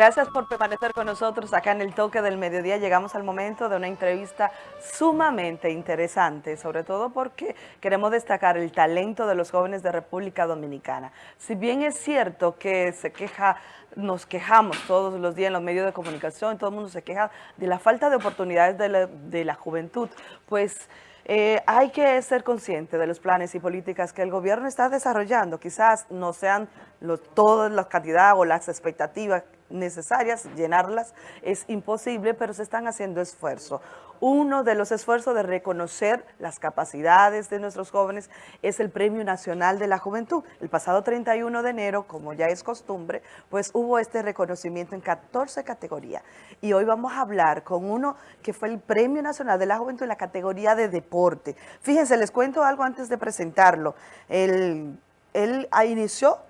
Gracias por permanecer con nosotros acá en el Toque del Mediodía. Llegamos al momento de una entrevista sumamente interesante, sobre todo porque queremos destacar el talento de los jóvenes de República Dominicana. Si bien es cierto que se queja, nos quejamos todos los días en los medios de comunicación, todo el mundo se queja de la falta de oportunidades de la, de la juventud, pues... Eh, hay que ser consciente de los planes y políticas que el gobierno está desarrollando. Quizás no sean todas las cantidades o las expectativas necesarias, llenarlas es imposible, pero se están haciendo esfuerzos. Uno de los esfuerzos de reconocer las capacidades de nuestros jóvenes es el Premio Nacional de la Juventud. El pasado 31 de enero, como ya es costumbre, pues hubo este reconocimiento en 14 categorías. Y hoy vamos a hablar con uno que fue el Premio Nacional de la Juventud en la categoría de deporte. Fíjense, les cuento algo antes de presentarlo. Él, él inició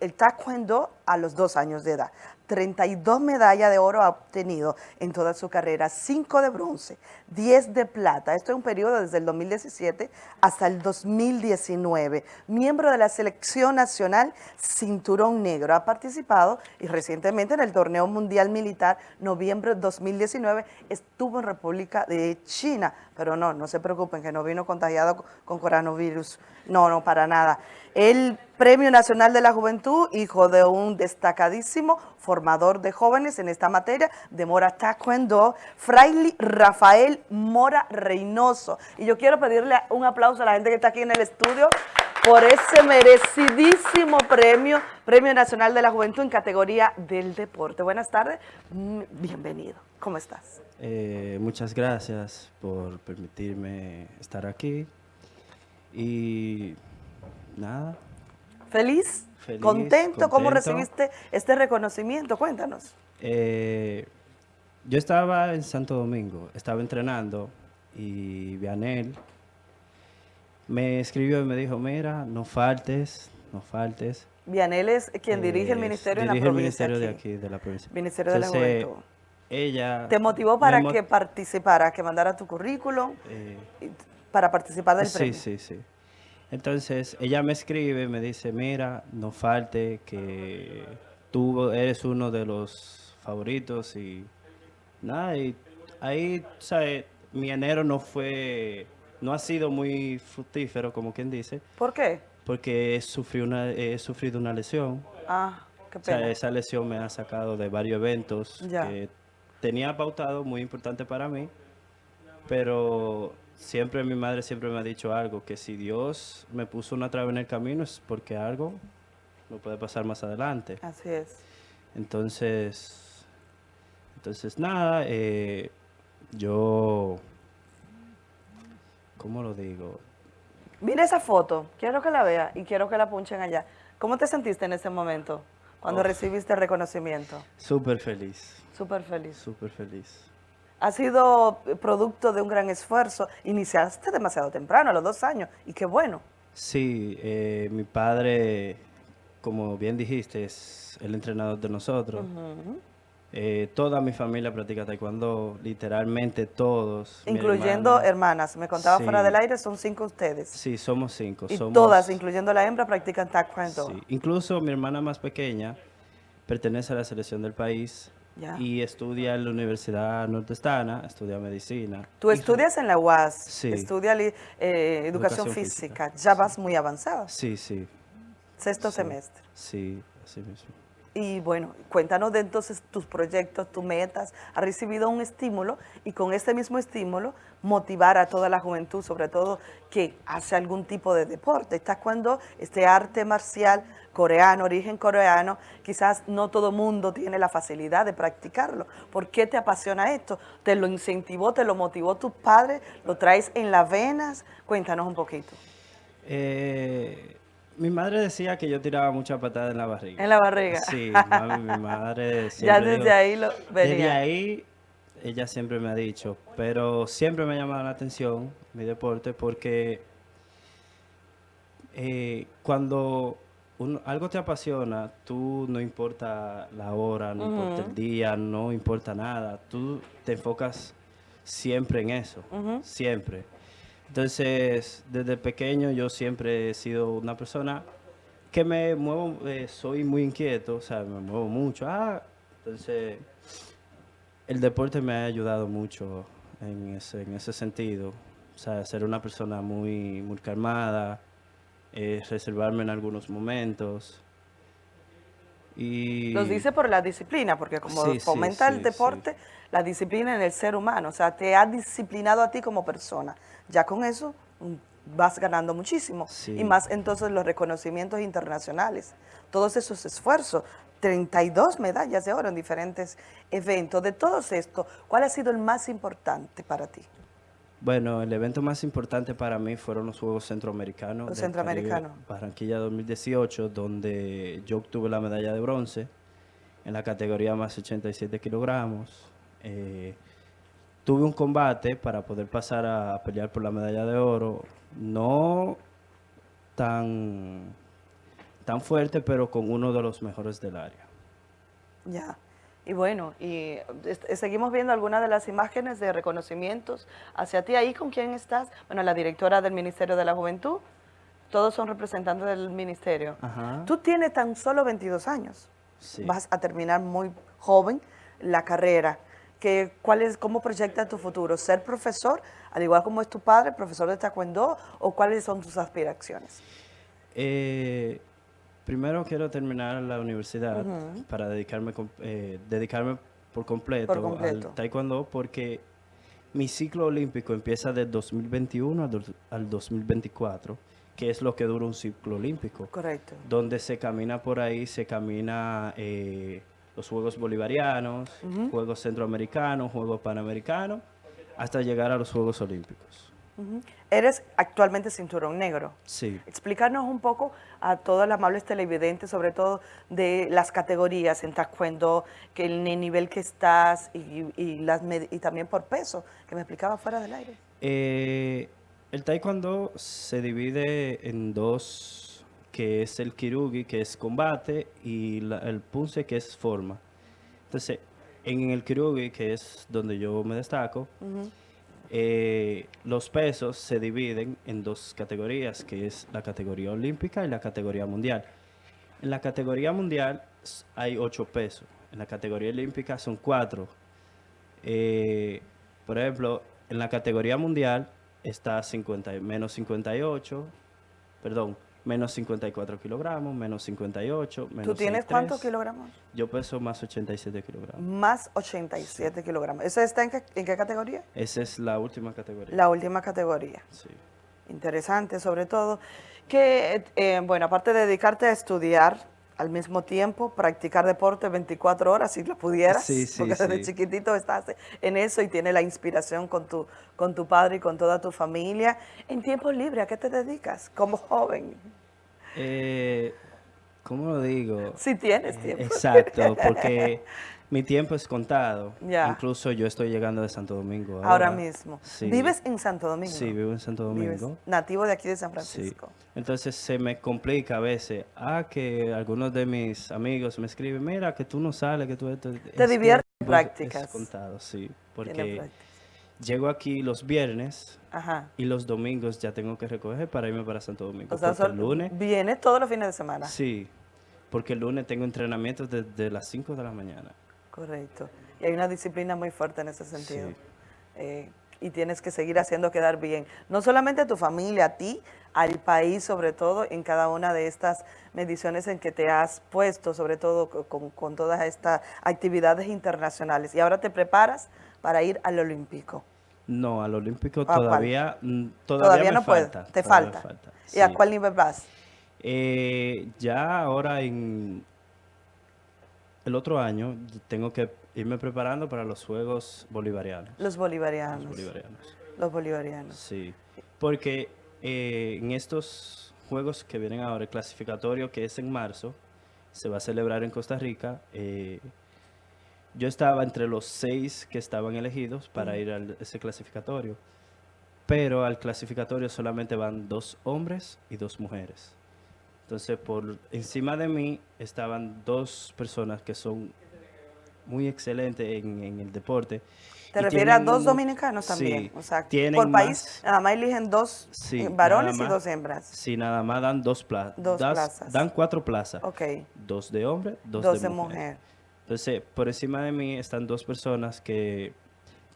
el taekwondo a los dos años de edad. 32 medallas de oro ha obtenido en toda su carrera, 5 de bronce, 10 de plata. Esto es un periodo desde el 2017 hasta el 2019. Miembro de la selección nacional Cinturón Negro. Ha participado y recientemente en el Torneo Mundial Militar, noviembre de 2019, estuvo en República de China. Pero no, no se preocupen que no vino contagiado con coronavirus. No, no, para nada. El Premio Nacional de la Juventud, hijo de un destacadísimo formador de jóvenes en esta materia, de Mora Taekwondo, Fraile Rafael Mora Reynoso. Y yo quiero pedirle un aplauso a la gente que está aquí en el estudio por ese merecidísimo premio, Premio Nacional de la Juventud en categoría del deporte. Buenas tardes, mm, bienvenido. ¿Cómo estás? Eh, muchas gracias por permitirme estar aquí y nada. ¿Feliz? ¿Contento? ¿Cómo recibiste este reconocimiento? Cuéntanos. Eh, yo estaba en Santo Domingo, estaba entrenando y Vianel me escribió y me dijo, mira, no faltes, no faltes. Vianel es quien dirige el ministerio en la provincia. el ministerio de aquí, de la provincia. Ministerio de la Juventud. Ella... ¿Te motivó para que participara, que mandara tu currículum eh, para participar del premio? Sí, sí, sí. Entonces, ella me escribe, me dice, mira, no falte que tú eres uno de los favoritos y nada, y ahí, ¿sabes? Mi enero no fue, no ha sido muy fructífero, como quien dice. ¿Por qué? Porque sufrí una, he sufrido una lesión. Ah, qué pena. O sea, esa lesión me ha sacado de varios eventos que tenía pautado, muy importante para mí, pero siempre mi madre siempre me ha dicho algo, que si Dios me puso una traba en el camino es porque algo no puede pasar más adelante. Así es. Entonces, entonces nada, eh, yo, ¿cómo lo digo? Mira esa foto, quiero que la vea y quiero que la punchen allá. ¿Cómo te sentiste en ese momento cuando recibiste el reconocimiento? Súper feliz. Súper feliz. Súper feliz ha sido producto de un gran esfuerzo. Iniciaste demasiado temprano, a los dos años, y qué bueno. Sí, eh, mi padre, como bien dijiste, es el entrenador de nosotros. Eh, toda mi familia practica taekwondo, literalmente todos. Incluyendo hermanas, me contaba fuera del aire, son cinco ustedes. Sí, somos cinco. Y todas, incluyendo la hembra, practican taekwondo. Sí, incluso mi hermana más pequeña pertenece a la selección del país y estudia en la Universidad Nordestana, estudia medicina. Tú estudias en la UAS, sí. estudia eh, educación, física. ya vas muy avanzado. Sí, sí. Sexto semestre. Sí, así mismo. Y bueno, cuéntanos de entonces tus proyectos, tus metas. Has recibido un estímulo y con este mismo estímulo motivar a toda la juventud, sobre todo que hace algún tipo de deporte. Estás cuando este arte marcial coreano, origen coreano, quizás no todo mundo tiene la facilidad de practicarlo. ¿Por qué te apasiona esto? ¿Te lo incentivó, te lo motivó tus padres? ¿Lo traes en las venas? Cuéntanos un poquito. Eh, mi madre decía que yo tiraba mucha patada en la barriga. ¿En la barriga? Sí, mi madre Ya desde ahí lo venía. Desde ahí ella siempre me ha dicho, pero siempre me ha llamado la atención mi deporte porque eh, cuando algo te apasiona, tú no importa la hora, no importa el día, no importa nada, tú te enfocas siempre en eso, siempre. Entonces, desde pequeño yo siempre he sido una persona que me muevo, eh, soy muy inquieto, o sea, me muevo mucho. Ah, Entonces, el deporte me ha ayudado mucho en ese, en ese sentido. O sea, ser una persona muy, muy calmada, eh, reservarme en algunos momentos. Y Los dice por la disciplina, porque como Sí, sí, fomenta el sí, deporte, la disciplina en el ser humano, o sea, te ha disciplinado a ti como persona. Ya con eso mm, vas ganando muchísimo. Y más entonces los reconocimientos internacionales, todos esos esfuerzos, 32 medallas de oro en diferentes eventos. De todos estos, ¿cuál ha sido el más importante para ti? Bueno, el evento más importante para mí fueron los Juegos Centroamericanos. Los Centroamericanos. Barranquilla 2018, donde yo obtuve la medalla de bronce en la categoría más 87 kilogramos. Eh, tuve un combate para poder pasar a pelear por la medalla de oro, no tan, tan fuerte, pero con uno de los mejores del área. Ya. Y bueno, y seguimos viendo algunas de las imágenes de reconocimientos hacia ti. ¿Ahí con quién estás? Bueno, la directora del Ministerio de la Juventud. Todos son representantes del ministerio. Ajá. Tú tienes tan solo 22 años. Sí. Vas a terminar muy joven la carrera. ¿Qué, cuál es, ¿Cómo proyecta tu futuro? ¿Ser profesor, al igual como es tu padre, profesor de taekwondo? ¿O cuáles son tus aspiraciones? Eh, primero quiero terminar la universidad para dedicarme, eh, dedicarme por completo, Por completo. al taekwondo porque mi ciclo olímpico empieza del 2021 al, al 2024, que es lo que dura un ciclo olímpico, Correcto. donde se camina por ahí, se camina eh, los Juegos Bolivarianos, Juegos Centroamericanos, Juegos Panamericanos, hasta llegar a los Juegos Olímpicos. Eres actualmente cinturón negro. Sí. Explícanos un poco a todos los amables televidentes, sobre todo de las categorías en taekwondo, que el nivel que estás y, y las med- y también por peso, que me explicaba fuera del aire. Eh, el taekwondo se divide en dos, que es el kirugi, que es combate, y la- el punce, que es forma. Entonces, en el kirugi, que es donde yo me destaco, eh, los pesos se dividen en dos categorías, que es la categoría olímpica y la categoría mundial. En la categoría mundial hay ocho pesos, en la categoría olímpica son cuatro. Eh, por ejemplo, en la categoría mundial está 50, y- menos 58, perdón, menos 54 kilogramos, menos 58, menos ¿Tú tienes 63. cuántos kilogramos? Yo peso más 87 kilogramos. Más 87 kilogramos. ¿Eso está en qué, en qué categoría? Esa es la última categoría. La última categoría. Sí. Interesante, sobre todo. Que, eh, bueno, aparte de dedicarte a estudiar, al mismo tiempo practicar deporte 24 horas si lo pudieras, Sí, sí, porque desde sí. chiquitito estás en eso y tienes la inspiración con tu, con tu padre y con toda tu familia. En tiempo libre, ¿a qué te dedicas como joven? Eh, ¿Cómo lo digo? Si tienes tiempo. Exacto, porque mi tiempo es contado. Ya. Incluso yo estoy llegando de Santo Domingo. Ahora, Ahora mismo. Sí. ¿Vives en Santo Domingo? Sí, vivo en Santo Vives Domingo. nativo de aquí de San Sí. Francisco. Entonces se me complica a veces. Ah, que algunos de mis amigos me escriben, mira, que tú no sales, que tú esto. Te diviertes en Es prácticas. contado, sí. Porque llego aquí los viernes Ajá. y los domingos ya tengo que recoger para irme para Santo Domingo. O sea, el lunes, viene todos los fines de semana. sí, porque el lunes tengo entrenamientos desde las 5 de la mañana. Correcto. Y hay una disciplina muy fuerte en ese sentido. Sí. Eh, y tienes que seguir haciendo quedar bien. No solamente a tu familia, a ti, al país, sobre todo, en cada una de estas mediciones en que te has puesto, sobre todo co- con, con todas estas actividades internacionales. Y ahora te preparas para ir al Olímpico. No, al Olímpico todavía, mm, todavía, Todavía, no puedes, te falta. ¿Y a cuál nivel vas? Eh, ya ahora en el otro año tengo que irme preparando para los Juegos Bolivarianos. Los bolivarianos. Los bolivarianos. Los bolivarianos. Sí, porque eh, en estos Juegos que vienen ahora, el clasificatorio que es en marzo, se va a celebrar en Costa Rica. eh, yo estaba entre los seis que estaban elegidos para ir a ese clasificatorio, pero al clasificatorio solamente van dos hombres y dos mujeres. Entonces, por encima de mí estaban dos personas que son muy excelentes en, en el deporte. ¿Te refieres a dos dominicanos también? Sí, o sea, por país, más- nada más eligen dos Sí, eh, varones y dos hembras. Sí, nada más dan dos, pla- Dos das- plazas. Dan cuatro plazas. Ok, Dos de hombre, dos, dos, de, de mujer. mujer. Entonces, por encima de mí están dos personas que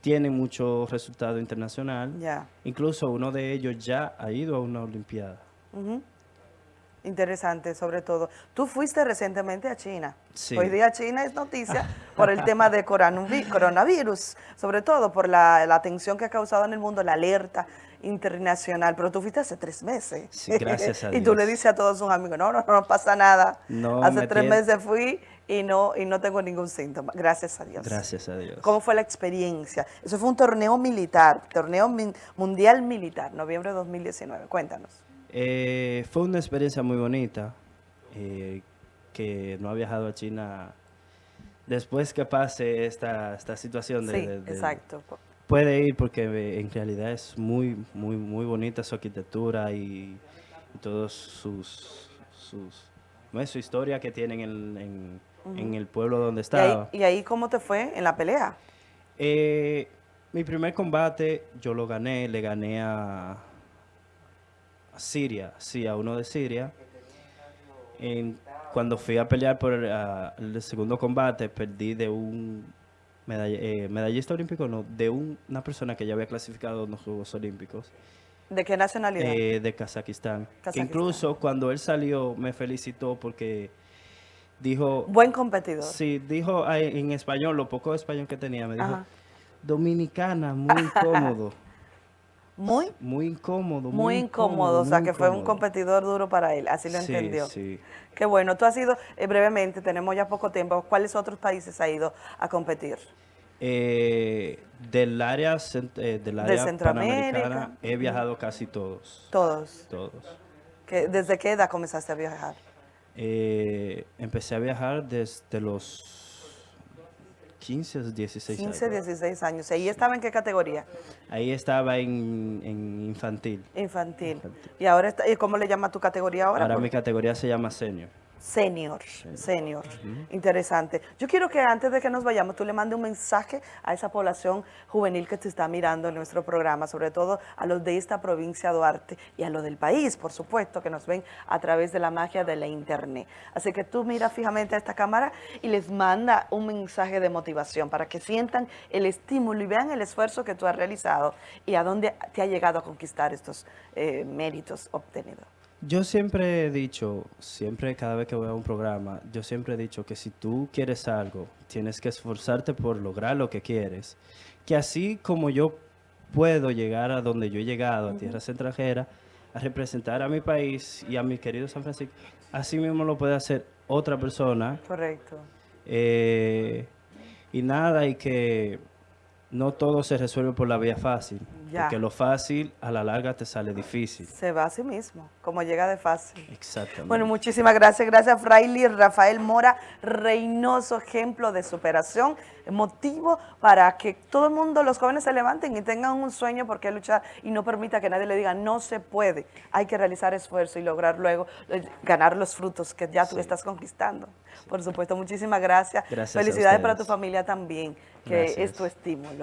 tienen mucho resultado internacional. Ya. Incluso uno de ellos ya ha ido a una Olimpiada. Interesante, sobre todo. Tú fuiste recientemente a China. Sí. Hoy día China es noticia por el tema de coronavi- coronavirus, sobre todo por la, la atención que ha causado en el mundo, la alerta internacional. Pero tú fuiste hace tres meses. Sí, gracias a y tú Dios. le dices a todos sus amigos, no, no, no pasa nada. No, hace tres meses fui y no, y no tengo ningún síntoma. Gracias a Dios. Gracias a Dios. ¿Cómo fue la experiencia? Eso fue un torneo militar, torneo mundial militar, noviembre de 2019. Cuéntanos. Eh, fue una experiencia muy bonita, eh, que no ha viajado a China después que pase esta, esta situación. De, Sí, de- de- exacto. Puede ir porque eh, en realidad es muy, muy, muy bonita su arquitectura y, y todos sus, sus no es su historia que tienen en, en- en el pueblo donde ¿Y ahí, estaba. y ahí cómo te fue en la pelea? Eh, mi primer combate yo lo gané, le gané a Siria, sí, a uno de Siria. En- cuando fui a pelear por el, a- el segundo combate, perdí de un medall- eh, medallista olímpico, no, de un- una persona que ya había clasificado en los Juegos Olímpicos, ¿De qué nacionalidad? eh, de Kazajistán. Que incluso cuando él salió me felicitó porque dijo, Buen competidor. sí, dijo ah, en español, lo poco español que tenía, me dijo, Ajá. dominicana, muy incómodo. Muy, Muy incómodo. muy incómodo. O sea, muy que fue un competidor duro para él. Así lo Sí, entendió. sí. Qué bueno. Tú has ido, eh, brevemente, tenemos ya poco tiempo. ¿Cuáles otros países ha ido a competir? Eh, del área, eh, del área Centroamérica. panamericana he viajado casi todos. Todos. Todos. ¿Qué- ¿Desde qué edad comenzaste a viajar? Eh, empecé a viajar desde los 15 o 16 15, años. 16 años. ¿Y estaba en qué categoría? Ahí estaba en, en infantil. Infantil. Infantil. ¿Y ahora está, y cómo le llama tu categoría ahora? Ahora mi categoría se llama senior. Senior, senior. Interesante. Yo quiero que antes de que nos vayamos, tú le mandes un mensaje a esa población juvenil que te está mirando en nuestro programa, sobre todo a los de esta provincia de Duarte y a los del país, por supuesto, que nos ven a través de la magia de la internet. Así que tú mira fijamente a esta cámara y les manda un mensaje de motivación para que sientan el estímulo y vean el esfuerzo que tú has realizado y a dónde te ha llegado a conquistar estos eh, méritos obtenidos. Yo siempre he dicho, siempre cada vez que voy a un programa, yo siempre he dicho que si tú quieres algo, tienes que esforzarte por lograr lo que quieres. Que así como yo puedo llegar a donde yo he llegado, a tierras extranjeras, a representar a mi país y a mi querido San Francisco, así mismo lo puede hacer otra persona. Correcto. Eh, y nada, y que no todo se resuelve por la vía fácil. Ya. Porque lo fácil a la larga te sale difícil. Se va a sí mismo, como llega de fácil. Exactamente. Bueno, muchísimas gracias. Gracias, Fraile Rafael Mora, Reynoso, ejemplo de superación, motivo para que todo el mundo, los jóvenes se levanten y tengan un sueño por qué luchar y no permita que nadie le diga no se puede. Hay que realizar esfuerzo y lograr luego eh, ganar los frutos que ya tú Sí. estás conquistando. Por supuesto, muchísimas gracias. Gracias Felicidades para tu familia también, que es tu estímulo.